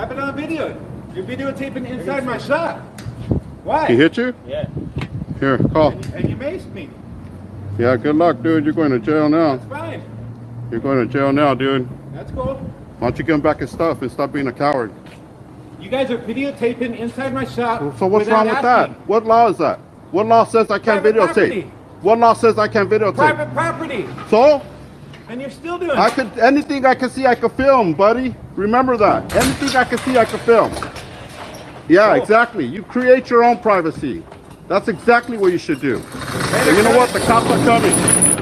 I have it on video. You're videotaping inside my shop. Why? He hit you? Yeah. Here, call. And you maced me. Yeah, good luck, dude. You're going to jail now. It's fine. You're going to jail now, dude. That's cool. Why don't you give him back his stuff and stop being a coward? You guys are videotaping inside my shop. So what's wrong with that? What law is that? What law says I can't Private videotape? property. What law says I can't videotape? Private property. So? And you're still doing I could anything I can see I could film, buddy. Remember that. Anything I can see I can film. Yeah, Cool. exactly. You create your own privacy. That's exactly what you should do. And you know what? The cops are coming.